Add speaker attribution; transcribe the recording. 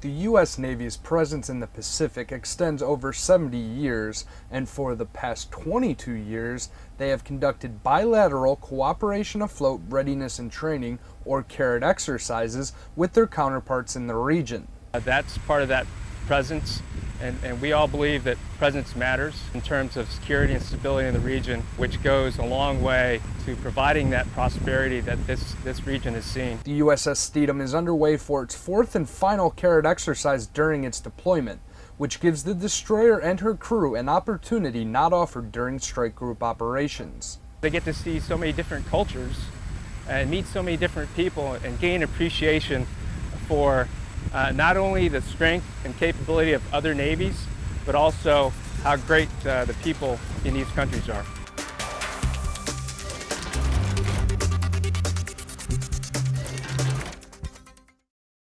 Speaker 1: The U.S. Navy's presence in the Pacific extends over 70 years, and for the past 22 years, they have conducted bilateral cooperation afloat readiness and training, or CARAT exercises, with their counterparts in the region.
Speaker 2: Uh, that's part of that presence and, and, we all believe that presence matters in terms of security and stability in the region, which goes a long way to providing that prosperity that this, this region has seen.
Speaker 1: The USS Stethem is underway for its fourth and final CARAT exercise during its deployment, which gives the destroyer and her crew an opportunity not offered during strike group operations.
Speaker 2: They get to see so many different cultures and meet so many different people and gain appreciation for uh, not only the strength and capability of other navies, but also how great uh, the people in these countries are.